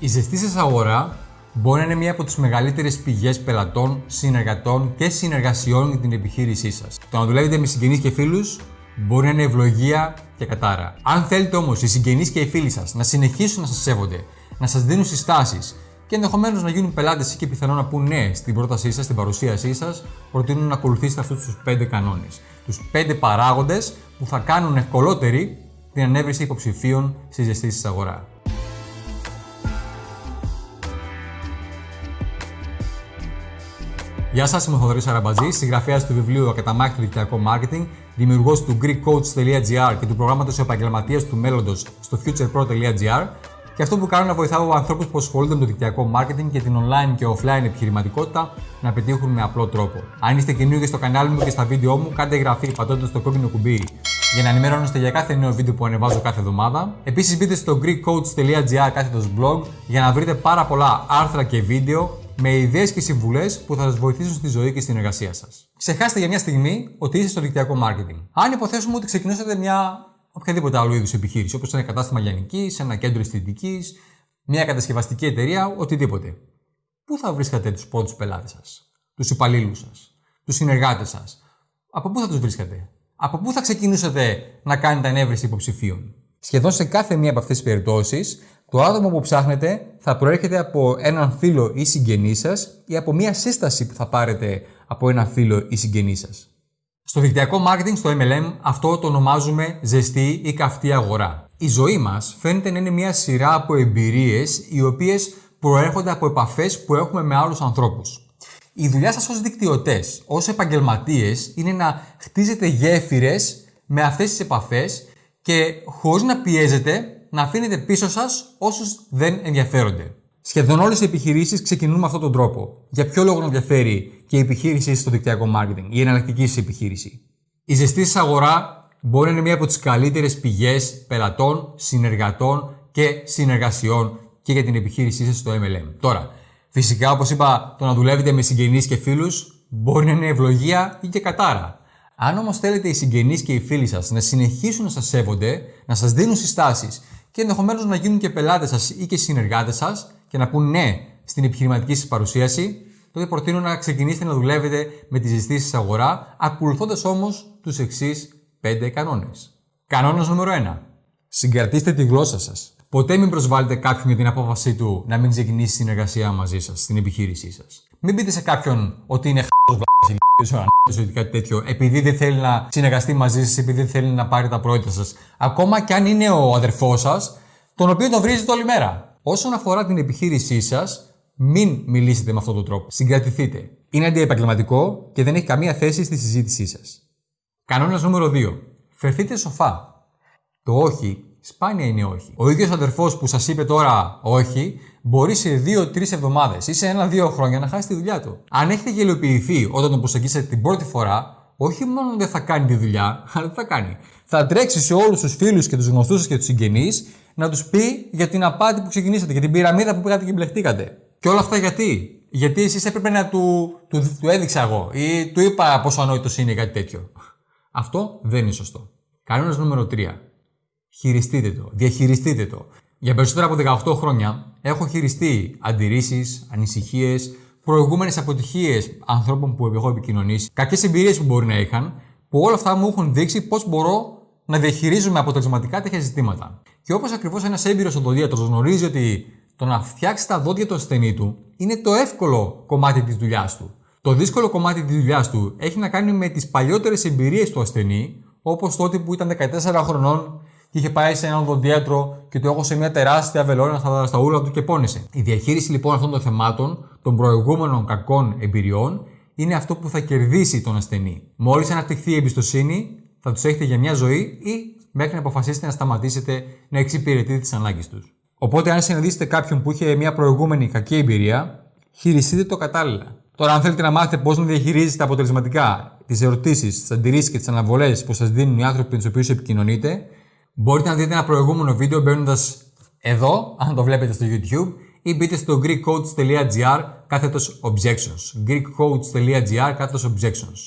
Η ζεστής σας αγορά μπορεί να είναι μία από τις μεγαλύτερες πηγές πελατών, συνεργατών και συνεργασιών για την επιχείρησή σας. Το να δουλεύετε με συγγενείς και φίλους μπορεί να είναι ευλογία και κατάρα. Αν θέλετε όμως οι συγγενείς και οι φίλοι σας να συνεχίσουν να σας σέβονται, να σας δίνουν συστάσεις και ενδεχομένως να γίνουν πελάτες και πιθανόν να πούν ναι στην πρότασή σας, στην παρουσίασή σας, προτείνουν να ακολουθήσετε αυτούς τους 5 κανόνες. Τους 5 παράγοντες που θα κάνουν ευκολότερη την ανέβριση υποψηφίων στη ζεστή αγορά. Γεια σας, είμαι ο Θοδωρή Αραμπατζής, συγγραφέας του βιβλίου Ακαταμάχητο Δικτυακό Marketing, δημιουργός του GreekCoach.gr και του προγράμματος επαγγελματία του μέλλοντος στο futurepro.gr. Και αυτό που κάνω είναι να βοηθάω ανθρώπους που ασχολούνται με το δικτυακό marketing και την online και offline επιχειρηματικότητα να πετύχουν με απλό τρόπο. Αν είστε καινούργιοι στο κανάλι μου και στα βίντεο μου, κάντε εγγραφή πατώντας το κόκκινο κουμπί για να ενημερώνεστε για κάθε νέο βίντεο που ανεβάζω κάθε εβδομάδα. Επίσης, μπείτε στο greekcoach.gr κάθετος blog για να βρείτε πάρα πολλά άρθρα και βίντεο με ιδέες και συμβουλές που θα σας βοηθήσουν στη ζωή και στην εργασία σας. Ξεχάστε για μια στιγμή ότι είστε στο δικτυακό marketing. Αν υποθέσουμε ότι ξεκινήσατε μια οποιαδήποτε άλλο είδους επιχείρηση, όπως ένα κατάστημα λιανικής, ένα κέντρο αισθητικής, μια κατασκευαστική εταιρεία, οτιδήποτε. Πού θα βρίσκατε τους πρώτους πελάτες σας, τους υπαλλήλους σας, τους συνεργάτες σας, από πού θα τους βρίσκατε, από πού θα ξεκινούσατε να κάνετε ανέβρεση υποψηφίων; Σχεδόν σε κάθε μία από αυτές τις περιπτώσεις, το άτομο που ψάχνετε θα προέρχεται από έναν φίλο ή συγγενή σας ή από μία σύσταση που θα πάρετε από έναν φίλο ή συγγενή σας. Στο δικτυακό marketing, στο MLM, αυτό το ονομάζουμε ζεστή ή καυτή αγορά. Η ζωή μας φαίνεται να είναι μια σειρά από εμπειρίες οι οποίες προέρχονται από επαφές που έχουμε με άλλους ανθρώπους. Η δουλειά σας ως δικτυωτές, ως επαγγελματίες, είναι να χτίζετε γέφυρες με αυτές τις επαφές και χωρίς να πιέζετε να αφήνετε πίσω σας όσους δεν ενδιαφέρονται. Σχεδόν όλες οι επιχειρήσεις ξεκινούν με αυτόν τον τρόπο. Για ποιο λόγο να ενδιαφέρει και η επιχείρηση στο δικτυακό marketing, η εναλλακτική επιχείρηση. Η ζεστή σας αγορά μπορεί να είναι μία από τις καλύτερες πηγές πελατών, συνεργατών και συνεργασιών και για την επιχείρησή σας στο MLM. Τώρα, φυσικά όπως είπα, το να δουλεύετε με συγγενείς και φίλους μπορεί να είναι ευλογία ή και κατάρα. Αν όμως θέλετε οι συγγενείς και οι φίλοι σας να συνεχίσουν να σας σέβονται, να σας δίνουν συστάσεις και ενδεχομένως να γίνουν και πελάτες σας ή και συνεργάτες σας, και να πούν ναι στην επιχειρηματική σας παρουσίαση, τότε προτείνω να ξεκινήσετε να δουλεύετε με τη ζεστή σα αγορά, ακολουθώντας όμως τους εξής 5 κανόνες. Κανόνας νούμερο 1. Συγκρατήστε τη γλώσσα σας. Ποτέ μην προσβάλλετε κάποιον για την απόφασή του να μην ξεκινήσει συνεργασία μαζί σας στην επιχείρησή σας. Μην πείτε σε κάποιον ότι είναι χ***ος ή κάτι τέτοιο, επειδή δεν θέλει να συνεργαστεί μαζί σας, επειδή δεν θέλει να πάρει τα πρόεδρα σας. Ακόμα και αν είναι ο αδερφός σας, τον οποίο τον βρίζετε όλη μέρα. Όσον αφορά την επιχείρησή σας, μην μιλήσετε με αυτόν τον τρόπο. Συγκρατηθείτε. Είναι αντιεπαγγελματικό και δεν έχει καμία θέση στη συζήτησή σας. Κανόνας νούμερο 2. Φερθείτε σοφά. Το όχι σπάνια είναι όχι; Ο ίδιος αδερφός που σας είπε τώρα όχι, μπορεί σε 2-3 εβδομάδες ή σε ένα-δύο χρόνια να χάσει τη δουλειά του. Αν έχετε γελιοποιηθεί όταν τον προσεγγίσετε την πρώτη φορά, όχι μόνο δεν θα κάνει τη δουλειά, αλλά τι θα κάνει. Θα τρέξει σε όλους τους φίλους και τους γνωστούς σας και τους συγγενείς να τους πει για την απάτη που ξεκινήσατε, για την πυραμίδα που πήγατε και μπλεχτήκατε. Και όλα αυτά γιατί; Γιατί εσείς έπρεπε να του, του, του έδειξα εγώ ή του είπα πόσο ανόητος είναι κάτι τέτοιο. Αυτό δεν είναι σωστό. Κανόνα νούμερο 3. Χειριστείτε το. Διαχειριστείτε το. Για περισσότερα από 18 χρόνια έχω χειριστεί αντιρρήσεις, ανησυχίες, προηγούμενες αποτυχίες ανθρώπων που έχω επικοινωνήσει, κακές εμπειρίες που μπορεί να είχαν, που όλα αυτά μου έχουν δείξει πώς μπορώ να διαχειρίζουμε αποτελεσματικά τέτοια ζητήματα. Και όπως ακριβώς ένας έμπειρος οδοντίατρος γνωρίζει ότι το να φτιάξει τα δόντια του ασθενή του είναι το εύκολο κομμάτι της δουλειάς του. Το δύσκολο κομμάτι της δουλειάς του έχει να κάνει με τις παλιότερες εμπειρίες του ασθενή, όπως τότε που ήταν 14 χρονών και είχε πάει σε έναν οδοντίατρο και του σε μια τεράστια βελόνα στα, στα ούλα του και πόνεσε. Η διαχείριση λοιπόν αυτών των θεμάτων, των προηγούμενων κακών εμπειριών, είναι αυτό που θα κερδίσει τον ασθενή. Μόλις αναπτυχθεί η εμπιστοσύνη, θα τους έχετε για μια ζωή ή μέχρι να αποφασίσετε να σταματήσετε να εξυπηρετείτε τις ανάγκες τους. Οπότε, αν συναντήσετε κάποιον που είχε μια προηγούμενη κακή εμπειρία, χειριστείτε το κατάλληλα. Τώρα, αν θέλετε να μάθετε πώς να διαχειρίζετε αποτελεσματικά τις ερωτήσεις, τις αντιρρήσεις και τις αναβολές που σας δίνουν οι άνθρωποι με του οποίου επικοινωνείτε, μπορείτε να δείτε ένα προηγούμενο βίντεο μπαίνοντας εδώ, αν το βλέπετε στο YouTube, ή μπείτε στο greekcoach.gr κάθετος objections. greekcoach.gr κάθετος objections.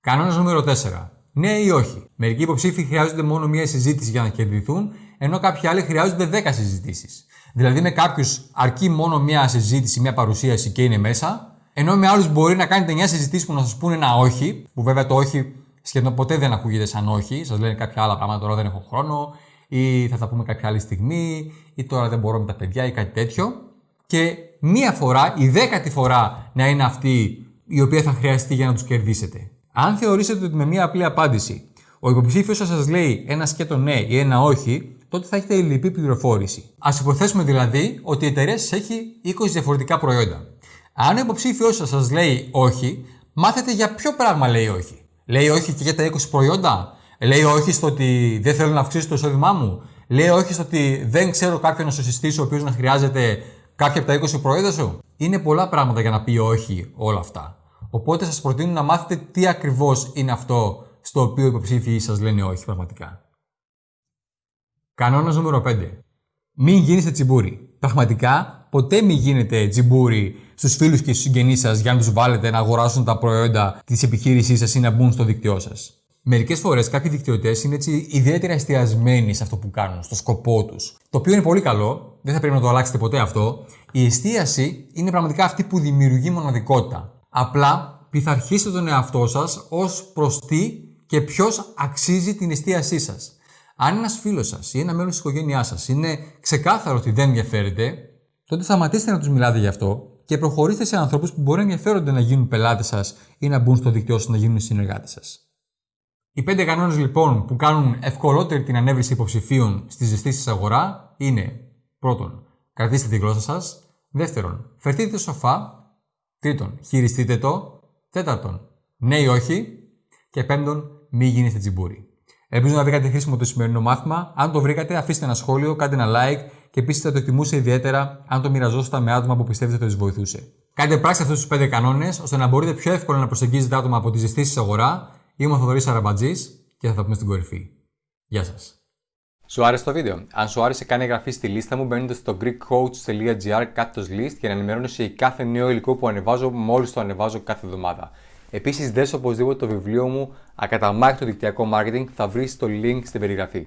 Κανόνας νούμερο 4. Ναι ή όχι. Μερικοί υποψήφοι χρειάζονται μόνο μία συζήτηση για να κερδιθούν, ενώ κάποιοι άλλοι χρειάζονται 10 συζητήσεις. Δηλαδή, με κάποιους αρκεί μόνο μια συζήτηση, μια παρουσίαση και είναι μέσα, ενώ με άλλους μπορεί να κάνετε 9 συζητήσεις που να σας πούνε ένα όχι, που βέβαια το όχι σχεδόν ποτέ δεν ακούγεται σαν όχι, σας λένε κάποια άλλα πράγματα, τώρα δεν έχω χρόνο, ή θα τα πούμε κάποια άλλη στιγμή, ή τώρα δεν μπορώ με τα παιδιά, ή κάτι τέτοιο. Και μία φορά, η δέκατη φορά να είναι αυτή η οποία θα χρειαστεί για να τους κερδίσετε. Αν θεωρήσετε ότι με μία απλή απάντηση ο υποψήφιος σας λέει ένα σκέτο ναι ή ένα όχι, τότε θα έχετε λυπή πληροφόρηση. Α υποθέσουμε δηλαδή ότι η εταιρεία σας έχει 20 διαφορετικά προϊόντα. Αν ο υποψήφιος σας σας λέει όχι, μάθετε για ποιο πράγμα λέει όχι. Λέει όχι και για τα 20 προϊόντα. Λέει όχι στο ότι δεν θέλω να αυξήσω το εισόδημά μου. Λέει όχι στο ότι δεν ξέρω κάποιον να σου συστήσω ο οποίος να χρειάζεται κάποια από τα 20 προϊόντα σου. Είναι πολλά πράγματα για να πει όχι όλα αυτά. Οπότε σας προτείνω να μάθετε τι ακριβώς είναι αυτό στο οποίο οι υποψήφοι σας λένε όχι πραγματικά. Κανόνας νούμερο 5. Μην γίνετε τσιμπούρι. Πραγματικά, ποτέ μην γίνετε τσιμπούρι στους φίλους και στους συγγενείς σας για να τους βάλετε να αγοράσουν τα προϊόντα της επιχείρησής σας ή να μπουν στο δίκτυό σας. Μερικές φορές κάποιοι δικτυωτές είναι έτσι ιδιαίτερα εστιασμένοι σε αυτό που κάνουν, στο σκοπό τους. Το οποίο είναι πολύ καλό, δεν θα πρέπει να το αλλάξετε ποτέ αυτό. Η εστίαση είναι πραγματικά αυτή που δημιουργεί μοναδικότητα. Απλά πειθαρχήστε τον εαυτό σας ως προς τι και ποιος αξίζει την εστίασή σας. Αν ένας φίλος σας ή ένα μέλος της οικογένειάς σας είναι ξεκάθαρο ότι δεν ενδιαφέρεται, τότε σταματήστε να τους μιλάτε γι' αυτό και προχωρήστε σε ανθρώπους που μπορεί να ενδιαφέρονται να γίνουν πελάτες σας ή να μπουν στο δίκτυό σας να γίνουν συνεργάτες σας. Οι πέντε κανόνες λοιπόν που κάνουν ευκολότερη την ανέβριση υποψηφίων στη ζεστή αγορά είναι πρώτον, κρατήστε τη γλώσσα σας. Δεύτερον, φερθείτε σοφά. Τρίτον, χειριστείτε το. Τέταρτον, ναι ή όχι. Και πέμπτον, μη γίνετε τσιμπούρι. Ελπίζω να βρήκατε χρήσιμο το σημερινό μάθημα. Αν το βρήκατε, αφήστε ένα σχόλιο, κάντε ένα like και επίσης θα το εκτιμούσε ιδιαίτερα αν το μοιραζόσασταν με άτομα που πιστεύετε ότι τους βοηθούσε. Κάντε πράξη αυτούς τους πέντε κανόνες ώστε να μπορείτε πιο εύκολα να προσεγγίζετε άτομα από της ζεστή αγορά Είμαι ο Θοδωρής Αραμπατζής και θα τα πούμε στην κορυφή. Γεια σας. Σου άρεσε το βίντεο; Αν σου άρεσε, κάνε εγγραφή στη λίστα μου μπαίνοντας στο greekcoach.gr κάτω list για να ενημερώνεσαι για κάθε νέο υλικό που ανεβάζω μόλις το ανεβάζω κάθε εβδομάδα. Επίσης, δες οπωσδήποτε το βιβλίο μου Ακαταμάχητο δικτυακό marketing, θα βρεις το link στην περιγραφή.